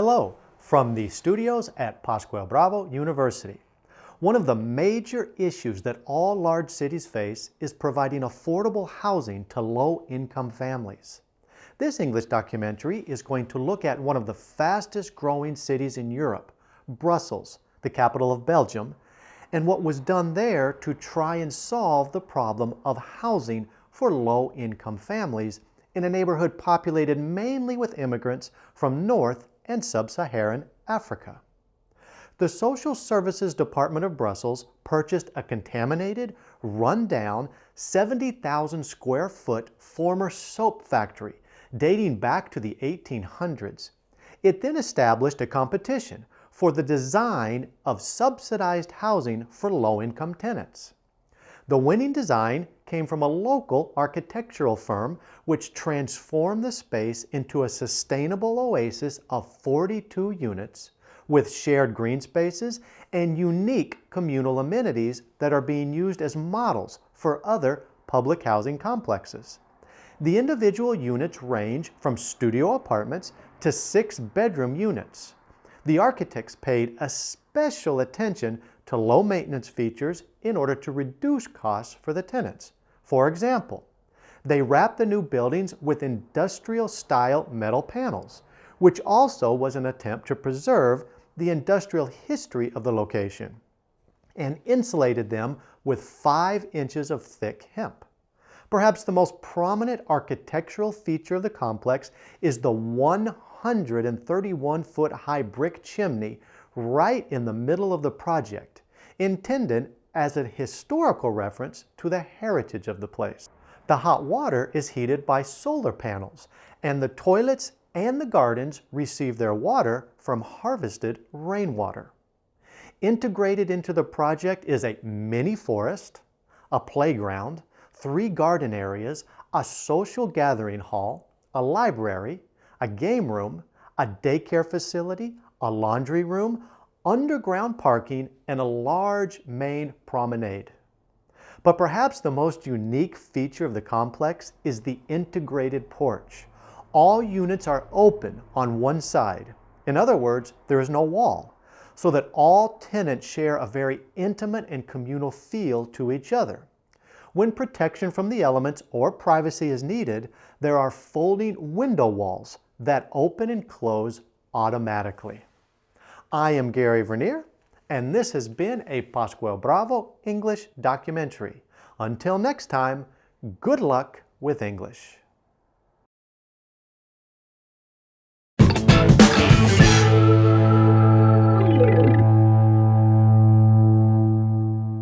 Hello from the studios at Pascual Bravo University. One of the major issues that all large cities face is providing affordable housing to low-income families. This English documentary is going to look at one of the fastest growing cities in Europe, Brussels, the capital of Belgium, and what was done there to try and solve the problem of housing for low-income families in a neighborhood populated mainly with immigrants from North and Sub-Saharan Africa. The Social Services Department of Brussels purchased a contaminated, run-down, 70,000 square foot former soap factory dating back to the 1800s. It then established a competition for the design of subsidized housing for low-income tenants. The winning design came from a local architectural firm which transformed the space into a sustainable oasis of 42 units with shared green spaces and unique communal amenities that are being used as models for other public housing complexes. The individual units range from studio apartments to six-bedroom units. The architects paid a special attention to low maintenance features in order to reduce costs for the tenants. For example, they wrapped the new buildings with industrial style metal panels, which also was an attempt to preserve the industrial history of the location, and insulated them with five inches of thick hemp. Perhaps the most prominent architectural feature of the complex is the 131 foot high brick chimney right in the middle of the project, intended as a historical reference to the heritage of the place. The hot water is heated by solar panels, and the toilets and the gardens receive their water from harvested rainwater. Integrated into the project is a mini forest, a playground, three garden areas, a social gathering hall, a library, a game room, a daycare facility, a laundry room, underground parking, and a large main promenade. But perhaps the most unique feature of the complex is the integrated porch. All units are open on one side. In other words, there is no wall, so that all tenants share a very intimate and communal feel to each other. When protection from the elements or privacy is needed, there are folding window walls that open and close automatically. I am Gary Vernier, and this has been a Pascual Bravo English documentary. Until next time, good luck with English.